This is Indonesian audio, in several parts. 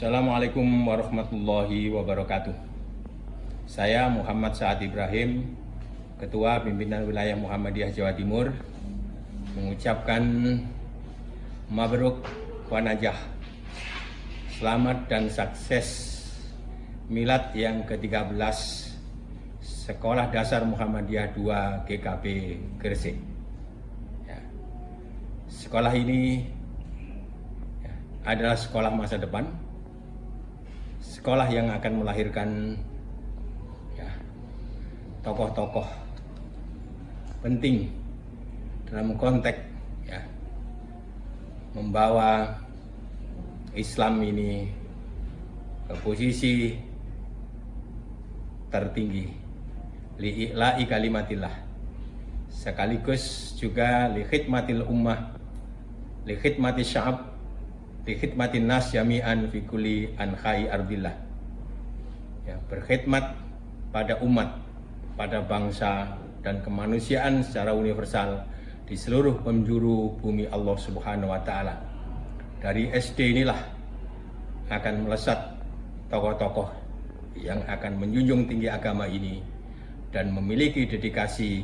Assalamualaikum warahmatullahi wabarakatuh. Saya Muhammad Saad Ibrahim, Ketua Pimpinan Wilayah Muhammadiyah Jawa Timur, mengucapkan Mabruk wa Najah. Selamat dan sukses milad yang ke-13 Sekolah Dasar Muhammadiyah 2 GKP Gresik. Ya. Sekolah ini ya, adalah sekolah masa depan, sekolah yang akan melahirkan ya, tokoh-tokoh penting dalam konteks ya, membawa Islam ini ke posisi tertinggi. Li'i'la'i kalimatillah. Sekaligus juga li khidmatil ummah li khidmati sya'ab li khidmatin nas jami'an fi kulli anhai ardillah ya, berkhidmat pada umat pada bangsa dan kemanusiaan secara universal di seluruh penjuru bumi Allah Subhanahu wa taala. Dari SD inilah akan melesat tokoh-tokoh yang akan menjunjung tinggi agama ini dan memiliki dedikasi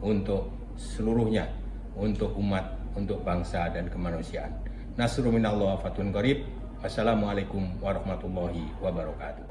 untuk seluruhnya, untuk umat, untuk bangsa dan kemanusiaan. Nasru minallah fatun qarib. Wassalamualaikum warahmatullahi wabarakatuh.